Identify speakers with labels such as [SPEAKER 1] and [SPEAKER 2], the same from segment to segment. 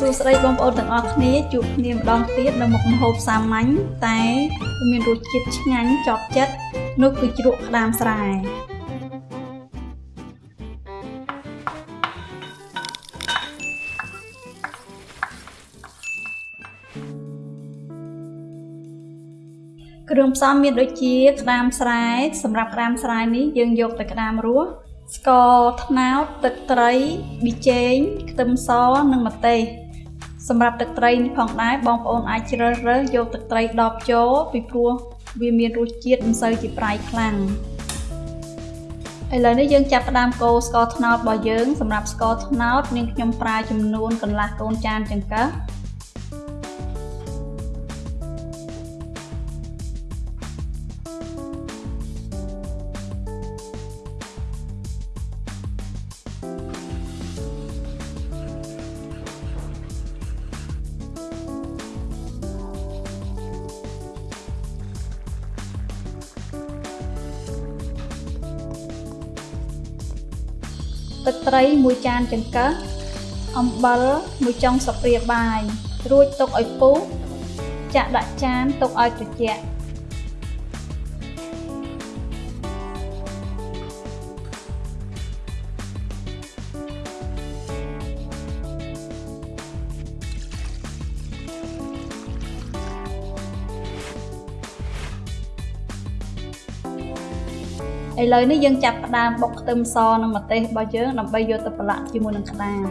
[SPEAKER 1] សួស្តីបងប្អូនទាំងអស់គ្នាជួបគ្នាម្ដងទៀតនៅមុខម្ហូបសាមញ្ញតែមានរសជាតិឆ្ងាញ់ជាប់ចិត្តនោះគឺជ្រក់ក្តាមស្រែគ្រឿងផ្សំមានដូចជាក្តាមស្រែសម្រាប់ក្តាមស្រែនេះយើងយកតែក្តាមរស់ស្ករត្នោតទឹកត្រីប៊ីចេងខ្ទឹមសនិងម្ទេស សម្រាប់ទឹកត្រីនេះផងដែរបងប្អូនអាចជ្រើសរើសយកទឹកត្រីដបចូលពីព្រោះវាមានរសជាតិមិនសូវជាប្រៃខ្លាំងឥឡូវនេះយើងចាប់ផ្ដើមកូរស្ករត្នោតរបស់យើងសម្រាប់ស្ករត្នោតនាងខ្ញុំប្រើចំនួនកន្លះកូនចានចង្កឹះ ទឹកត្រី1ចានចង្កឹះអំបិល1ចុងស្លាបព្រាបាយរួចទុកឲ្យពុះចាក់ដាក់ចានទុកឲ្យត្រជាក់ ឥឡូវនេះយើងចាប់ផ្ដើមបុកខ្ទឹមសនិងម្ទេសរបស់យើងដើម្បីយកទៅប្រឡាក់ជាមួយនឹងក្តាម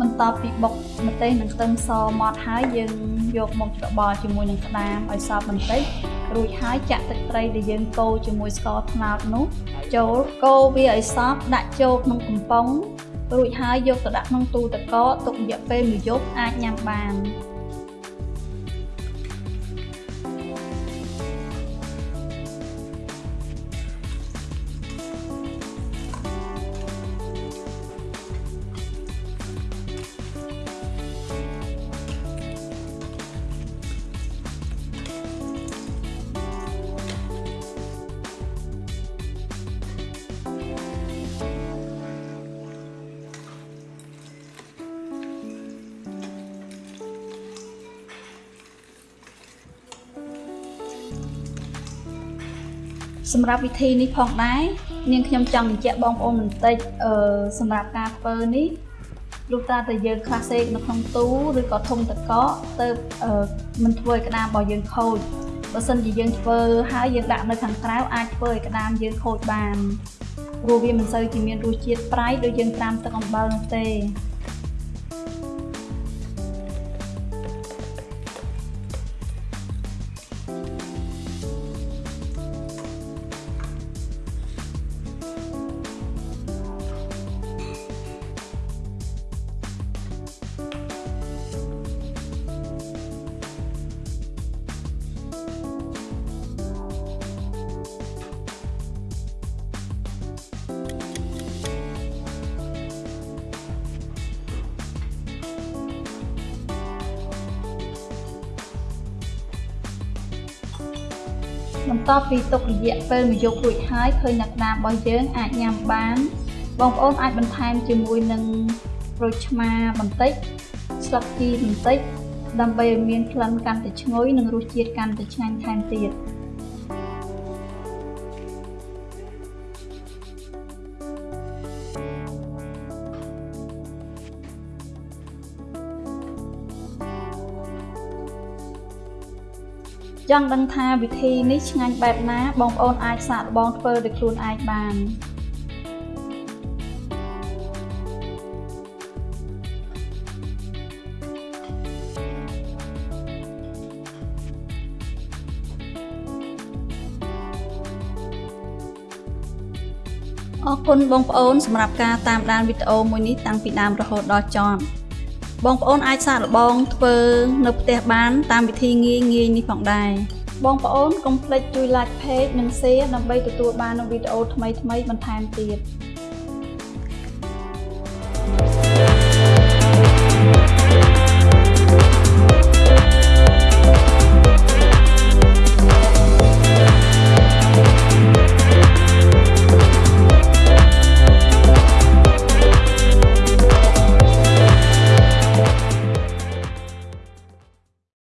[SPEAKER 1] បន្ទាប់ពីបុកម្ទេសនិងខ្ទឹមសម៉ត់ហើយយើងយកមកច្របល់ជាមួយនឹងក្តាមឲ្យសព្វបន្តិច រួចហើយចាក់ទឹកត្រីដែលយើងកូរជាមួយស្ករត្នោតនោះចូលកូរវាឲ្យសព្វដាក់ចូលក្នុងកំប៉ុងរួចហើយយកទៅដាក់ក្នុងទូទឹកកកទុករយៈពេលមួយយប់អាចញ៉ាំបាន សម្រាប់វិធីនេះផងដែរនាងខ្ញុំចង់បញ្ជាក់បងប្អូនបន្តិចអឺសម្រាប់ការធ្វើនេះលុះត្រាតែយើងខ្លះសេកនៅក្នុងទូឬក៏ធុងតកកទៅមិនធ្វើឲ្យក្តាមរបស់យើងខូចបើសិនជាយើងធ្វើហើយយើងដាក់នៅខាងក្រៅអាចធ្វើឲ្យក្តាមយើងខូចបានព្រោះវាមិនសូវជាមានរសជាតិប្រៃដូចយើងត្រាំទឹកអំបិលនោះទេ បន្ទាប់ពីទុករយៈពេលមួយយប់រួចហើយឃើញនៅក្តាមរបស់យើងអាចញ៉ាំបាន បងប្អូនអាចបន្ថែមជាមួយនឹងក្រូចឆ្មាបន្តិចស្លឹកជីបន្តិចដើម្បីឲ្យមានក្លិនកាន់តែឈ្ងុយនិងរសជាតិកាន់តែឆ្ងាញ់ថែមទៀត ចង់ដឹងថាវិធីនេះឆ្ងាញ់បែបណា បងប្អូនអាចសាកល្បងធ្វើដោយខ្លួនឯងបានអរគុណបងប្អូនសម្រាប់ការតាមដានវីដេអូមួយនេះតាំងពីដើមរហូតដល់ចប់ បងប្អូនអាចសាកល្បងធ្វើនៅផ្ទះបាន តាមវិធីងាយងាយនេះផងដែរបងប្អូនកុំភ្លេចជួយ like page និង share ដើម្បីទទួលបាននូវវីដេអូថ្មីៗបន្ថែមទៀត